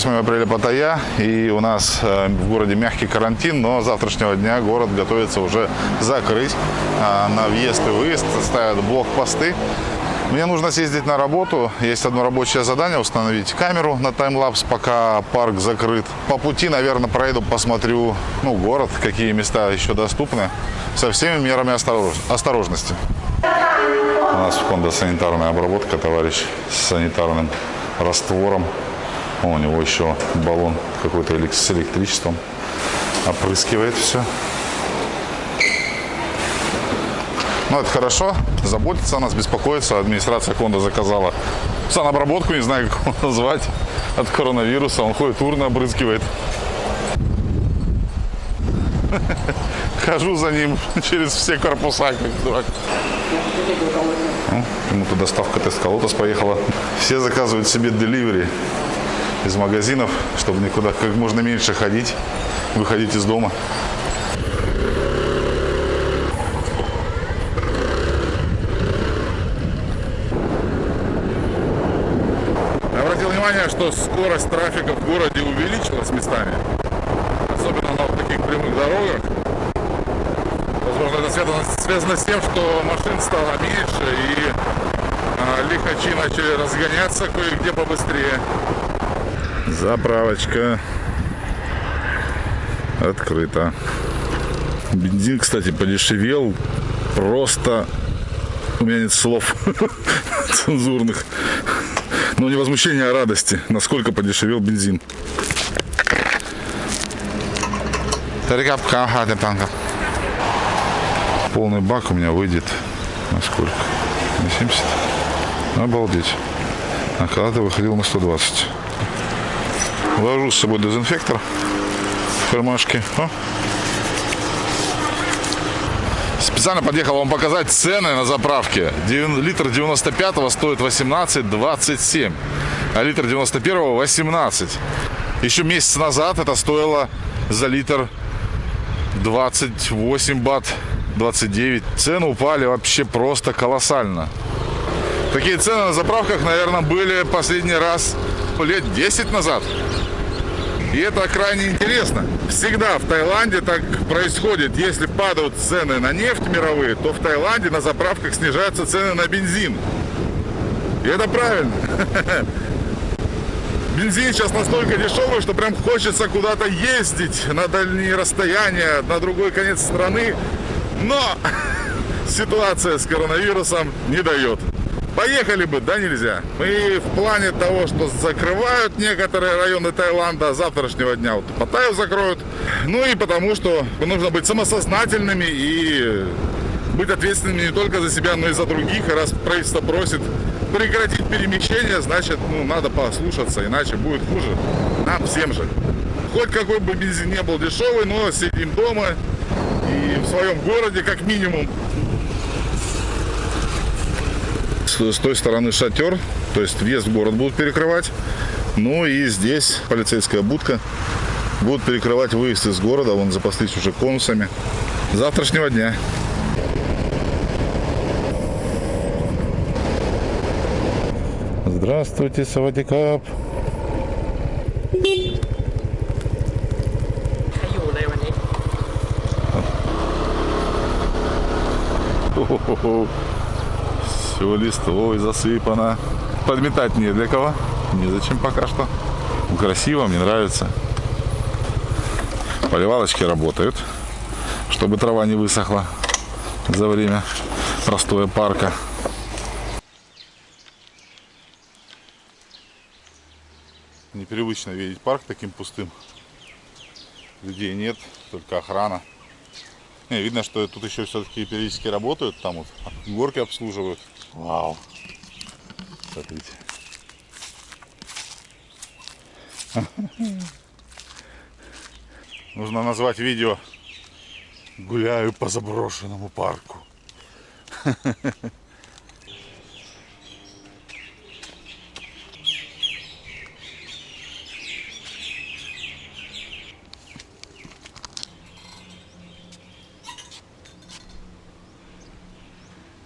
Здравствуйте, 8 апреля Паттайя, и у нас э, в городе мягкий карантин, но с завтрашнего дня город готовится уже закрыть э, на въезд и выезд, ставят блокпосты. Мне нужно съездить на работу, есть одно рабочее задание, установить камеру на таймлапс, пока парк закрыт. По пути, наверное, проеду, посмотрю ну, город, какие места еще доступны, со всеми мерами осторож... осторожности. У нас в Honda санитарная обработка, товарищ с санитарным раствором. О, у него еще баллон какой-то с электричеством. Опрыскивает все. Ну, это хорошо. Заботится о нас, беспокоится. Администрация Honda заказала санобработку, не знаю, как его назвать, от коронавируса. Он ходит, урны обрызгивает. Хожу за ним через все корпуса, как дурак. Ну, ему-то доставка Тест поехала. Все заказывают себе деливери из магазинов, чтобы никуда как можно меньше ходить, выходить из дома. Обратил внимание, что скорость трафика в городе увеличилась местами. Особенно на таких прямых дорогах. Возможно, это связано, связано с тем, что машин стало меньше и а, лихачи начали разгоняться кое-где побыстрее. Заправочка открыта. Бензин, кстати, подешевел. Просто у меня нет слов цензурных. Но не возмущение, а радости. Насколько подешевел бензин. Полный бак у меня выйдет на сколько? На 70? Обалдеть. А когда-то выходил на 120. Вожу с собой дезинфектор в кармашке. О. Специально подъехал вам показать цены на заправке. Литр 95 стоит 18,27, а литр 91 18. Еще месяц назад это стоило за литр 28 бат, 29. Цены упали вообще просто колоссально. Такие цены на заправках, наверное, были последний раз лет 10 назад. И это крайне интересно. Всегда в Таиланде так происходит. Если падают цены на нефть мировые, то в Таиланде на заправках снижаются цены на бензин. И это правильно. Бензин сейчас настолько дешевый, что прям хочется куда-то ездить на дальние расстояния, на другой конец страны. Но ситуация с коронавирусом не дает. Поехали бы, да нельзя. Мы в плане того, что закрывают некоторые районы Таиланда, а завтрашнего дня вот Паттайю закроют. Ну и потому, что нужно быть самосознательными и быть ответственными не только за себя, но и за других. Раз правительство просит прекратить перемещение, значит, ну, надо послушаться, иначе будет хуже. Нам всем же. Хоть какой бы бензин не был дешевый, но сидим дома и в своем городе как минимум с той стороны шатер, то есть въезд в город будут перекрывать. Ну и здесь полицейская будка будут перекрывать выезд из города. Вон запаслись уже конусами. Завтрашнего дня. Здравствуйте, Савадикап. Хо-хо-хо. Все листвой засыпано. Подметать не для кого. Незачем пока что. Красиво, мне нравится. Поливалочки работают, чтобы трава не высохла за время простоя парка. Непривычно видеть парк таким пустым. Людей нет, только охрана. Не, видно, что тут еще все-таки периодически работают, там вот горки обслуживают. Вау. Смотрите. Нужно назвать видео «Гуляю по заброшенному парку».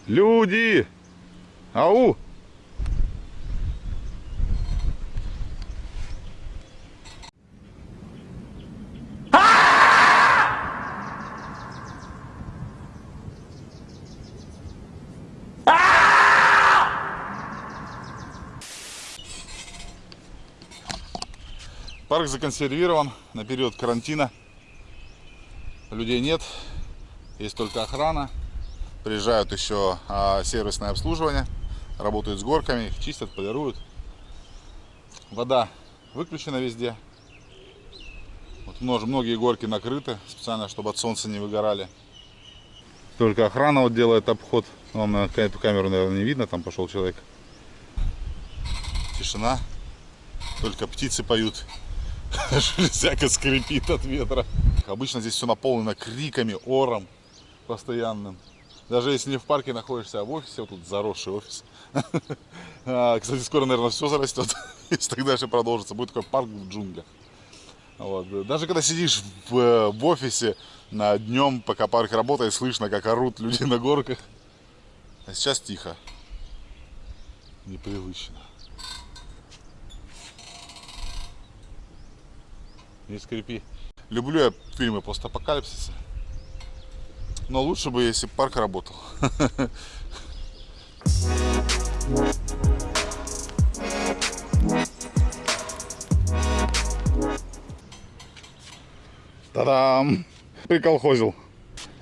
Люди! Ау! Парк законсервирован на период карантина. Людей нет, есть только охрана. Приезжают еще а, сервисное обслуживание работают с горками, их чистят, полируют. Вода выключена везде. Вот многие горки накрыты специально, чтобы от солнца не выгорали. Только охрана вот делает обход. Вам на эту камеру, наверное, не видно, там пошел человек. Тишина. Только птицы поют. Железяка скрипит от ветра. Обычно здесь все наполнено криками, ором постоянным. Даже если не в парке находишься, а в офисе, вот тут заросший офис. А, кстати, скоро, наверное, все зарастет. Если так дальше продолжится, будет такой парк в джунглях. Вот. Даже когда сидишь в, в офисе на днем, пока парк работает, слышно, как орут люди на горках. А сейчас тихо. Непривычно. Не скрипи. Люблю я фильмы постапокалипсиса. Но лучше бы, если парк работал. Та-дам! Приколхозил.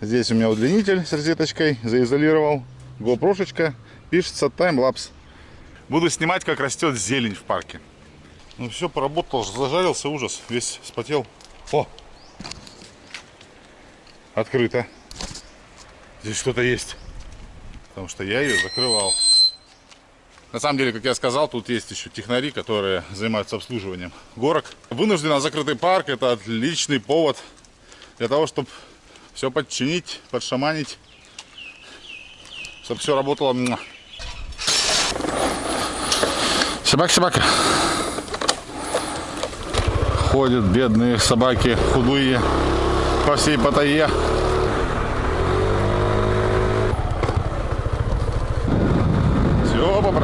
Здесь у меня удлинитель с розеточкой, заизолировал. GoPro-шечка, пишется таймлапс. Буду снимать, как растет зелень в парке. Ну все, поработал, зажарился, ужас, весь спотел. О! Открыто. Здесь что-то есть. Потому что я ее закрывал. На самом деле, как я сказал, тут есть еще технари, которые занимаются обслуживанием горок. Вынужденно закрытый парк – это отличный повод для того, чтобы все подчинить, подшаманить, чтобы все работало. Собака, собака. Ходят бедные собаки, худые, по всей Паттайе.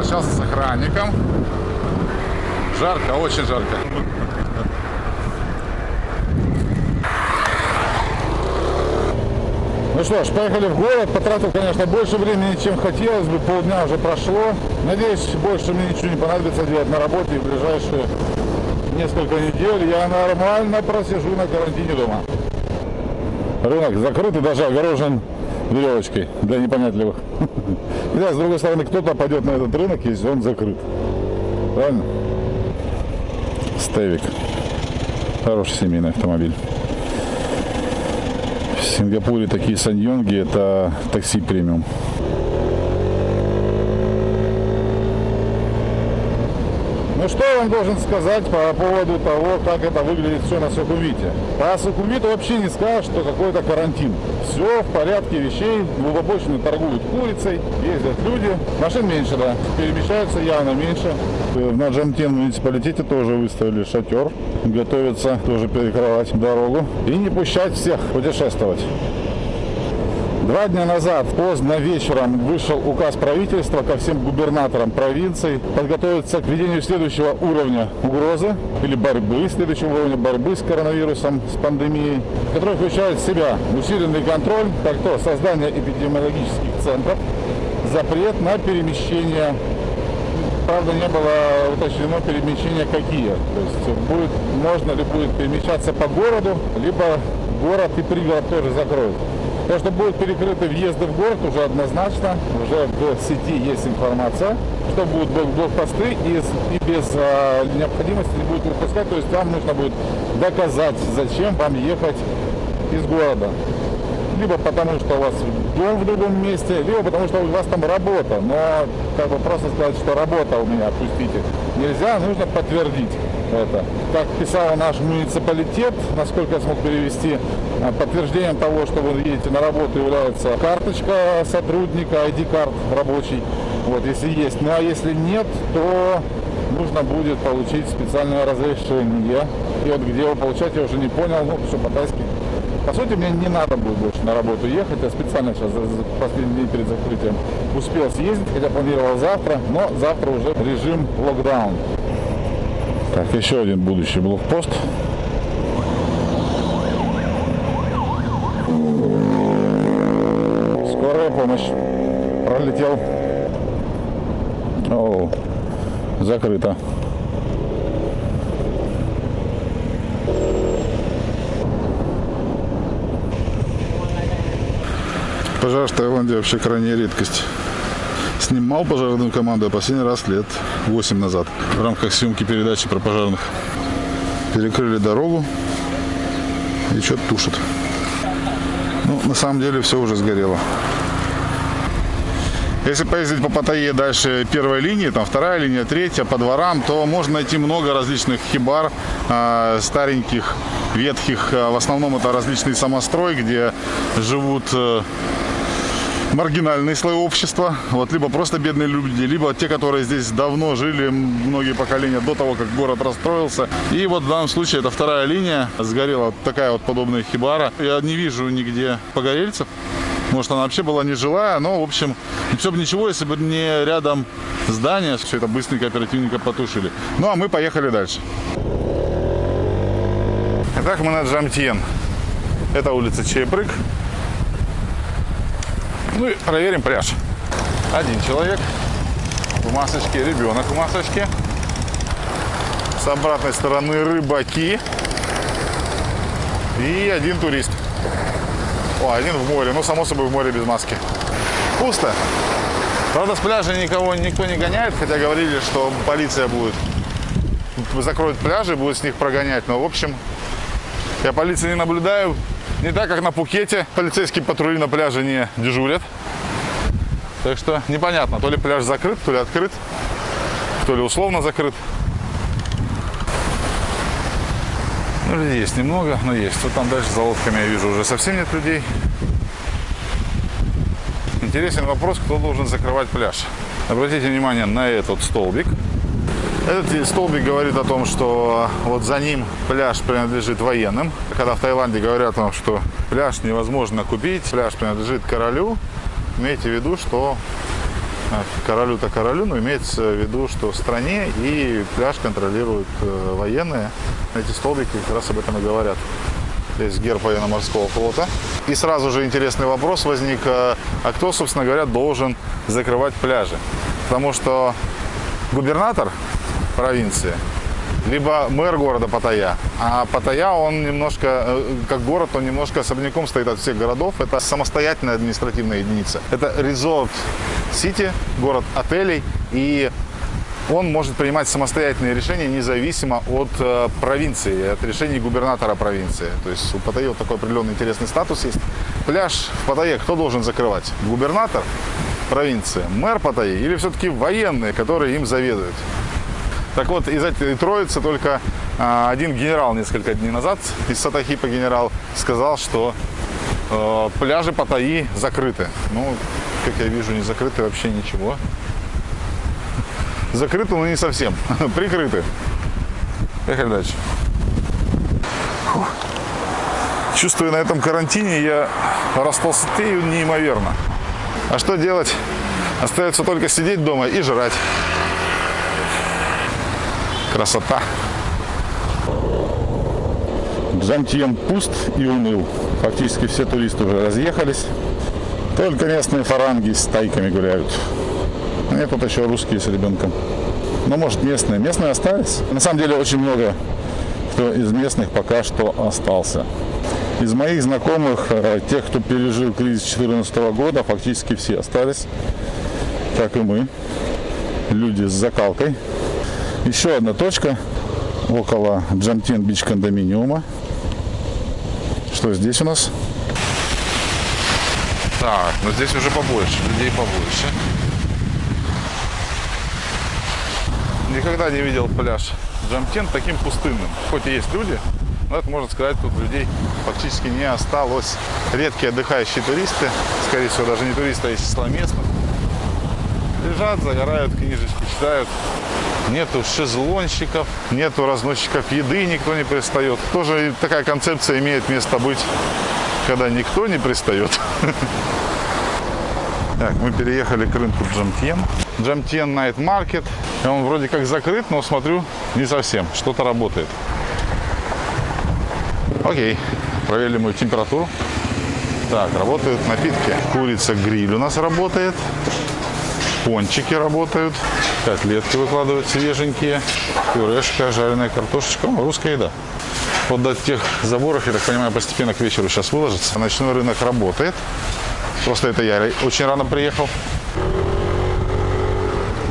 Попрощался с охранником. Жарко, очень жарко. Ну что ж, поехали в город. Потратил, конечно, больше времени, чем хотелось бы. Полдня уже прошло. Надеюсь, больше мне ничего не понадобится делать на работе. В ближайшие несколько недель я нормально просижу на карантине дома. Рынок закрыт и даже огорожен веревочкой для непонятливых. И да, с другой стороны, кто-то пойдет на этот рынок, если он закрыт. Правильно? Стевик. Хороший семейный автомобиль. В Сингапуре такие саньонги это такси премиум. Ну что я вам должен сказать по поводу того, как это выглядит все на Сухумвите? По Сухумвиту вообще не скажешь, что какой-то карантин. Все в порядке вещей, обочине торгуют курицей, ездят люди. Машин меньше, да, перемещаются явно меньше. На Джамтен муниципалитете тоже выставили шатер. Готовятся тоже перекрывать дорогу и не пущать всех путешествовать. Два дня назад, поздно вечером, вышел указ правительства ко всем губернаторам провинций подготовиться к введению следующего уровня угрозы или борьбы, следующего уровня борьбы с коронавирусом, с пандемией, который включает в себя усиленный контроль, как то создание эпидемиологических центров, запрет на перемещение правда, не было уточнено перемещения какие. То есть будет, можно ли будет перемещаться по городу, либо город и пригород тоже закроют. То, что будут перекрыты въезды в город, уже однозначно, уже в сети есть информация, что будут блокпосты и, и без э, необходимости не будет выпускать. То есть вам нужно будет доказать, зачем вам ехать из города. Либо потому, что у вас дом в другом месте, либо потому, что у вас там работа. Но как бы просто сказать, что работа у меня, отпустите, нельзя, нужно подтвердить это. Как писал наш муниципалитет, насколько я смог перевести, э, подтверждением того, что вы едете на работу, является карточка сотрудника, ID-карт рабочий, вот, если есть. Ну а если нет, то нужно будет получить специальное разрешение. И вот где его получать, я уже не понял, ну, все по-тайски. По сути, мне не надо будет больше на работу ехать. Я специально сейчас последний день перед закрытием успел съездить, хотя планировал завтра, но завтра уже режим локдаун. Так, еще один будущий блокпост. Скорая помощь. Пролетел. О, закрыто. Пожар в Таиланде вообще крайняя редкость. Снимал пожарную команду последний раз лет 8 назад в рамках съемки передачи про пожарных. Перекрыли дорогу и что-то тушат. Ну, на самом деле все уже сгорело. Если поездить по Паттайе дальше первой линии, там вторая линия, третья, по дворам, то можно найти много различных хибар, э, стареньких, ветхих. В основном это различный самострой, где живут э, маргинальные слои общества, вот, либо просто бедные люди, либо те, которые здесь давно жили, многие поколения до того, как город расстроился. И вот в данном случае это вторая линия, сгорела такая вот подобная хибара. Я не вижу нигде погорельцев. Может, она вообще была нежилая, но, в общем, все бы ничего, если бы не рядом здание, все это быстренько, оперативненько потушили. Ну, а мы поехали дальше. Итак, мы на Джамтьен. Это улица Чайпрык. Ну и проверим пляж. Один человек в масочке, ребенок в масочке. С обратной стороны рыбаки. И один турист. О, один в море. Ну, само собой, в море без маски. Пусто. Правда, с пляжа никого никто не гоняет, хотя говорили, что полиция будет закроет пляжи, будет с них прогонять. Но, в общем, я полиции не наблюдаю. Не так, как на Пукете. Полицейские патрули на пляже не дежурят. Так что непонятно, то ли пляж закрыт, то ли открыт, то ли условно закрыт. Ну, людей есть немного, но есть. Вот там дальше за лодками я вижу уже совсем нет людей. Интересен вопрос, кто должен закрывать пляж. Обратите внимание на этот столбик. Этот столбик говорит о том, что вот за ним пляж принадлежит военным. Когда в Таиланде говорят том, что пляж невозможно купить, пляж принадлежит королю, имейте в виду, что королю-то королю, но имеется в виду, что в стране и пляж контролируют э, военные. Эти столбики как раз об этом и говорят. Здесь герб военно-морского флота. И сразу же интересный вопрос возник, э, а кто, собственно говоря, должен закрывать пляжи? Потому что губернатор провинции либо мэр города Паттайя. А Паттайя, он немножко, э, как город, он немножко особняком стоит от всех городов. Это самостоятельная административная единица. Это резорт Сити, город отелей. И он может принимать самостоятельные решения независимо от э, провинции, от решений губернатора провинции. То есть у Паттайи вот такой определенный интересный статус есть. Пляж в Паттайе кто должен закрывать? Губернатор провинции, мэр Паттайи или все-таки военные, которые им заведуют? Так вот, из этой троицы только а, один генерал несколько дней назад, из Сатахипа генерал, сказал, что э, пляжи Паттайи закрыты. Ну, как я вижу, не закрыты вообще ничего. Закрыты, но не совсем. Прикрыты. Поехали дальше. Чувствую, на этом карантине я растолстею неимоверно. А что делать? Остается только сидеть дома и жрать. Красота. Джантьен пуст и уныл. Фактически все туристы уже разъехались. Только местные фаранги с тайками гуляют. Нет, тут еще русские с ребенком. Ну, может, местные. Местные остались. На самом деле, очень много кто из местных пока что остался. Из моих знакомых, э, тех, кто пережил кризис 2014 года, фактически все остались, как и мы. Люди с закалкой, еще одна точка около Джамтин Бич кондоминиума. Что здесь у нас? Так, но здесь уже побольше, людей побольше. Никогда не видел пляж Джамтин таким пустынным. Хоть и есть люди, но это можно сказать, тут людей фактически не осталось. Редкие отдыхающие туристы, скорее всего даже не туристы, а из числа лежат, загорают, книжечки читают нету шезлонщиков, нету разносчиков еды, никто не пристает. Тоже такая концепция имеет место быть, когда никто не пристает. Так, мы переехали к рынку Джамтьен. Джамтьен Night Market. Он вроде как закрыт, но смотрю, не совсем. Что-то работает. Окей, проверили мою температуру. Так, работают напитки. Курица гриль у нас работает пончики работают, котлетки выкладывают свеженькие, пюрешка, жареная картошечка, ну, русская еда. Вот до тех заборов, я так понимаю, постепенно к вечеру сейчас выложится. Ночной рынок работает. Просто это я очень рано приехал.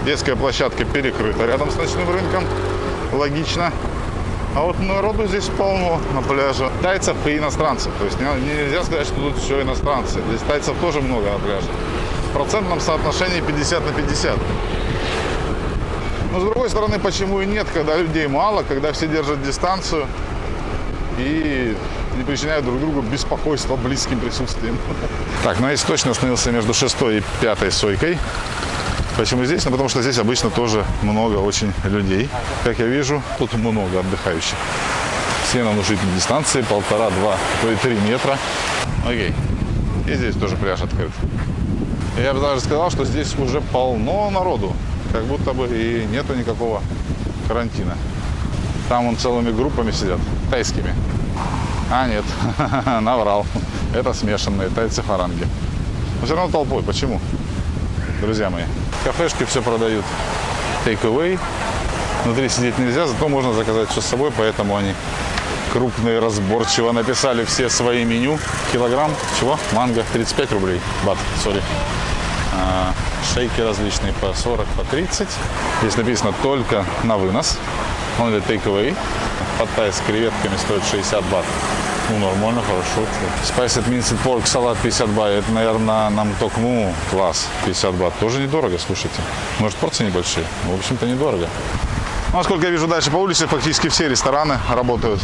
Детская площадка перекрыта рядом с ночным рынком. Логично. А вот народу здесь полно на пляже. Тайцев и иностранцев. То есть не- нельзя сказать, что тут все иностранцы. Здесь тайцев тоже много на пляже. В процентном соотношении 50 на 50. Но с другой стороны, почему и нет, когда людей мало, когда все держат дистанцию и не причиняют друг другу беспокойство близким присутствием. Так, ну я точно остановился между шестой и пятой сойкой. Почему здесь? Ну, потому что здесь обычно тоже много очень людей. Как я вижу, тут много отдыхающих. Все на внушительной дистанции, полтора, два, то и три метра. Окей. И здесь тоже пляж открыт. Я бы даже сказал, что здесь уже полно народу. Как будто бы и нету никакого карантина. Там вон целыми группами сидят, тайскими. А, нет, наврал. Это смешанные тайцы-фаранги. Но все равно толпой. Почему? Друзья мои, кафешки все продают. Take away. Внутри сидеть нельзя, зато можно заказать все с собой, поэтому они крупные, разборчиво написали все свои меню. Килограмм, чего? Манго, 35 рублей. Бат, сори. А, шейки различные по 40, по 30. Здесь написано только на вынос. Он или take away. Паттай с креветками стоит 60 бат. Ну, нормально, хорошо. Spiced minced pork салат 50 бат. Это, наверное, нам токму класс 50 бат. Тоже недорого, слушайте. Может, порции небольшие? Ну, В общем-то, недорого. Ну, насколько я вижу дальше по улице, фактически все рестораны работают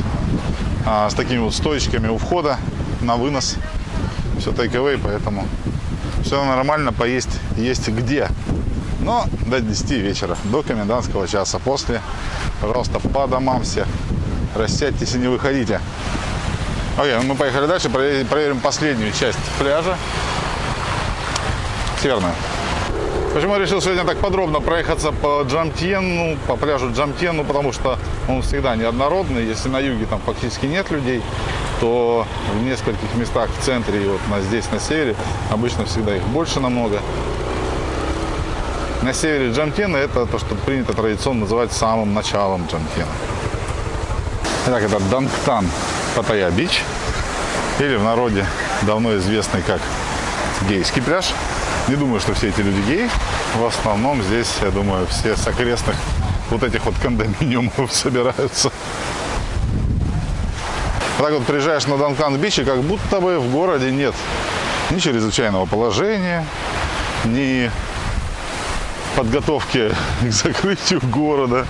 а, с такими вот стоечками у входа на вынос. Все take-away, поэтому все нормально, поесть есть где. Но до 10 вечера, до комендантского часа. После, пожалуйста, по домам все. Рассядьтесь и не выходите. Окей, ну мы поехали дальше, проверим, проверим последнюю часть пляжа. Северную. Почему я решил сегодня так подробно проехаться по Джамтьену, по пляжу Джамтьену, потому что он всегда неоднородный. Если на юге там фактически нет людей, то в нескольких местах в центре и вот на, здесь на севере обычно всегда их больше намного. На севере Джамтена это то, что принято традиционно называть самым началом Джамтена. Итак, это Данктан Паттайя Бич, или в народе давно известный как гейский пляж. Не думаю, что все эти люди геи. В основном здесь, я думаю, все с окрестных вот этих вот кондоминиумов собираются. Так вот приезжаешь на Данкан Бич, и как будто бы в городе нет ни чрезвычайного положения, ни подготовки к закрытию города.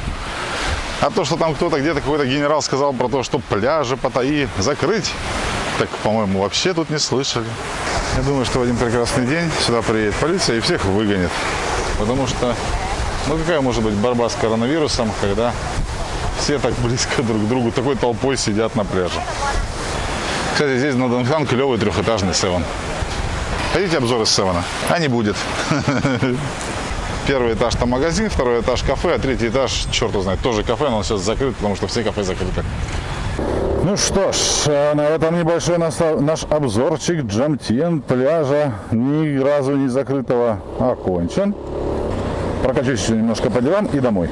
А то, что там кто-то где-то какой-то генерал сказал про то, что пляжи Паттайи закрыть, так, по-моему, вообще тут не слышали. Я думаю, что в один прекрасный день сюда приедет полиция и всех выгонит. Потому что, ну какая может быть борьба с коронавирусом, когда все так близко друг к другу, такой толпой сидят на пляже. Кстати, здесь на Донхан клевый трехэтажный севен. Хотите обзор из севена? А не будет. Первый этаж там магазин, второй этаж кафе, а третий этаж, черт его знает, тоже кафе, но он сейчас закрыт, потому что все кафе закрыты. Ну что ж, э, на этом небольшой наш, обзорчик Джамтьен пляжа, ни разу не закрытого, окончен. Прокачусь еще немножко по делам и домой.